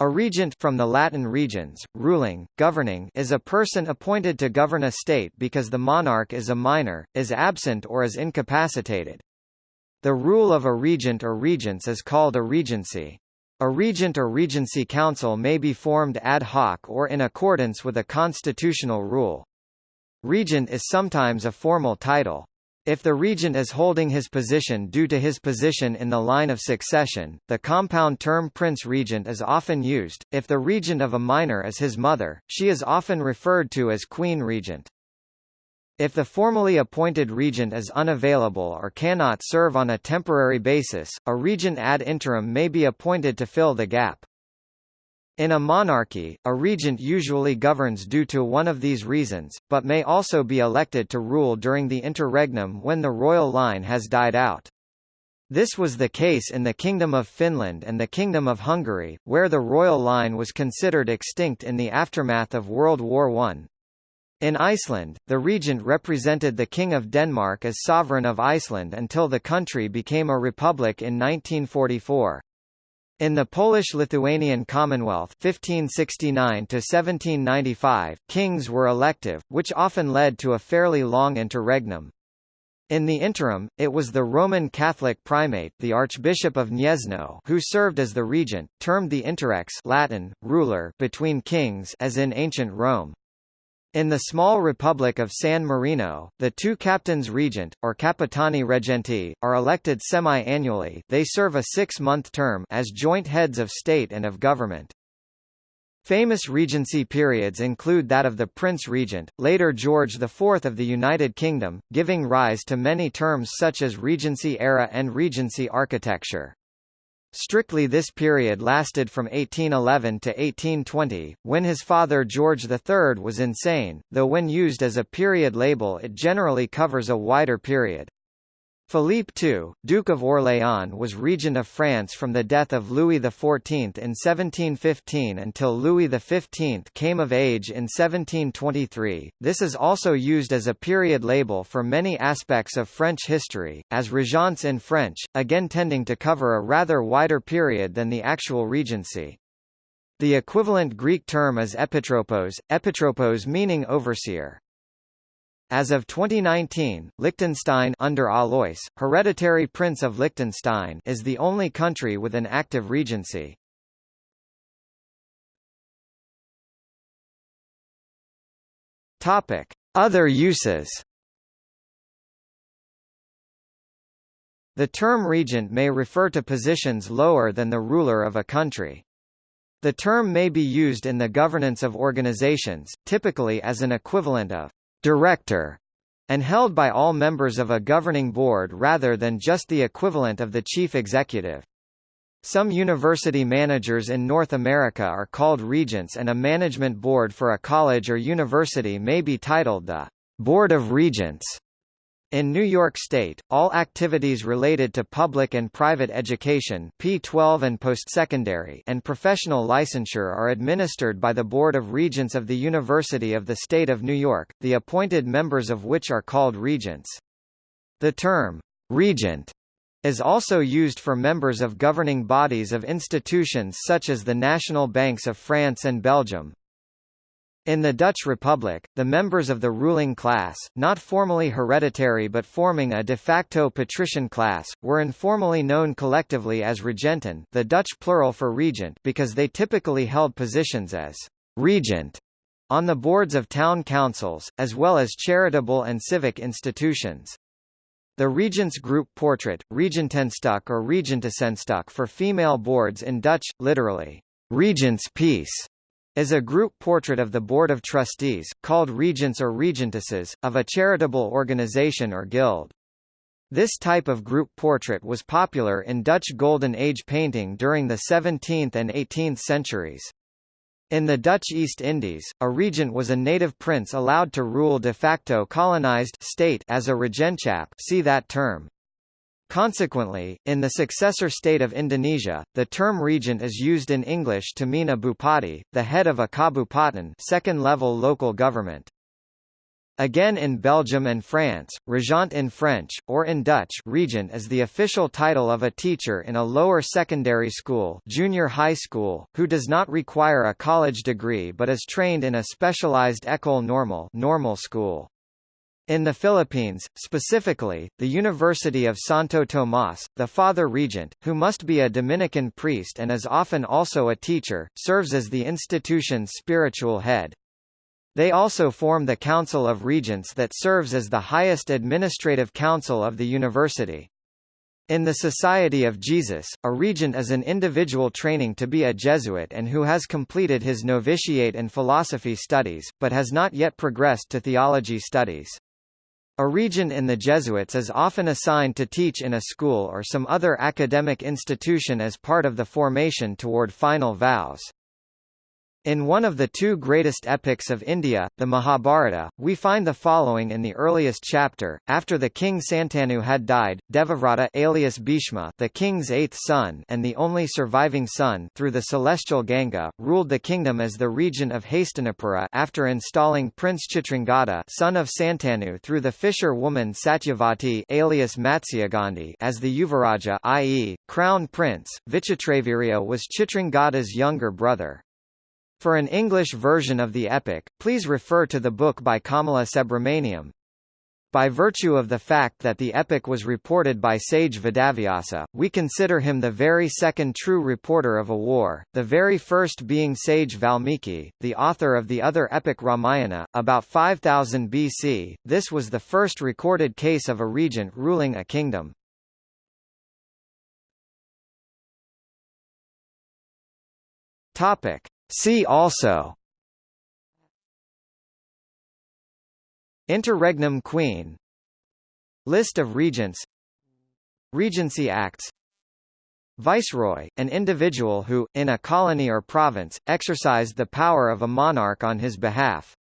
A regent from the Latin regens, ruling, governing is a person appointed to govern a state because the monarch is a minor, is absent or is incapacitated. The rule of a regent or regents is called a regency. A regent or regency council may be formed ad hoc or in accordance with a constitutional rule. Regent is sometimes a formal title. If the regent is holding his position due to his position in the line of succession, the compound term prince regent is often used. If the regent of a minor is his mother, she is often referred to as queen regent. If the formally appointed regent is unavailable or cannot serve on a temporary basis, a regent ad interim may be appointed to fill the gap. In a monarchy, a regent usually governs due to one of these reasons, but may also be elected to rule during the interregnum when the royal line has died out. This was the case in the Kingdom of Finland and the Kingdom of Hungary, where the royal line was considered extinct in the aftermath of World War I. In Iceland, the regent represented the King of Denmark as sovereign of Iceland until the country became a republic in 1944. In the Polish-Lithuanian Commonwealth 1569 kings were elective, which often led to a fairly long interregnum. In the interim, it was the Roman Catholic primate the Archbishop of Gniezno who served as the regent, termed the interrex Latin, ruler between kings as in ancient Rome. In the small Republic of San Marino, the two captains regent, or capitani regenti, are elected semi-annually they serve a six-month term as joint heads of state and of government. Famous regency periods include that of the Prince Regent, later George IV of the United Kingdom, giving rise to many terms such as Regency era and Regency architecture. Strictly this period lasted from 1811 to 1820, when his father George III was insane, though when used as a period label it generally covers a wider period. Philippe II, Duke of Orléans was regent of France from the death of Louis XIV in 1715 until Louis XV came of age in 1723. This is also used as a period label for many aspects of French history, as régence in French, again tending to cover a rather wider period than the actual regency. The equivalent Greek term is epitropos, epitropos meaning overseer. As of 2019, Liechtenstein under Alois, hereditary Prince of Liechtenstein is the only country with an active regency. Topic: Other uses. The term regent may refer to positions lower than the ruler of a country. The term may be used in the governance of organizations, typically as an equivalent of director, and held by all members of a governing board rather than just the equivalent of the chief executive. Some university managers in North America are called regents and a management board for a college or university may be titled the Board of Regents. In New York State, all activities related to public and private education P12 and postsecondary and professional licensure are administered by the Board of Regents of the University of the State of New York, the appointed members of which are called regents. The term, regent, is also used for members of governing bodies of institutions such as the National Banks of France and Belgium, in the Dutch Republic, the members of the ruling class, not formally hereditary but forming a de facto patrician class, were informally known collectively as regenten the Dutch plural for regent because they typically held positions as regent on the boards of town councils, as well as charitable and civic institutions. The Regents Group portrait, Regentenstuk or Regentessenstuk for female boards in Dutch, literally, Regent's piece, is a group portrait of the Board of Trustees, called regents or regentesses, of a charitable organization or guild. This type of group portrait was popular in Dutch Golden Age painting during the 17th and 18th centuries. In the Dutch East Indies, a regent was a native prince allowed to rule de facto colonized state as a regentschap see that term. Consequently, in the successor state of Indonesia, the term regent is used in English to mean a bupati, the head of a kabupaten second-level local government. Again in Belgium and France, regent in French, or in Dutch regent is the official title of a teacher in a lower secondary school junior high school, who does not require a college degree but is trained in a specialized école normale normal school. In the Philippines, specifically, the University of Santo Tomas, the Father Regent, who must be a Dominican priest and is often also a teacher, serves as the institution's spiritual head. They also form the Council of Regents that serves as the highest administrative council of the university. In the Society of Jesus, a regent is an individual training to be a Jesuit and who has completed his novitiate and philosophy studies, but has not yet progressed to theology studies. A regent in the Jesuits is often assigned to teach in a school or some other academic institution as part of the formation toward final vows. In one of the two greatest epics of India, the Mahabharata, we find the following in the earliest chapter. After the king Santanu had died, Devavrata alias Bhishma, the king's eighth son and the only surviving son through the celestial Ganga, ruled the kingdom as the regent of Hastinapura after installing Prince Chitrangada son of Santanu through the fisher woman Satyavati alias Matsyagandhi as the Yuvaraja i.e., crown prince. Vichitravirya was Chitrangada's younger brother. For an English version of the epic, please refer to the book by Kamala Subramaniam. By virtue of the fact that the epic was reported by sage Vedavyasa, we consider him the very second true reporter of a war, the very first being sage Valmiki, the author of the other epic Ramayana, about 5000 BC. This was the first recorded case of a regent ruling a kingdom. Topic: See also. Interregnum Queen. List of regents. Regency Acts. Viceroy, an individual who, in a colony or province, exercised the power of a monarch on his behalf.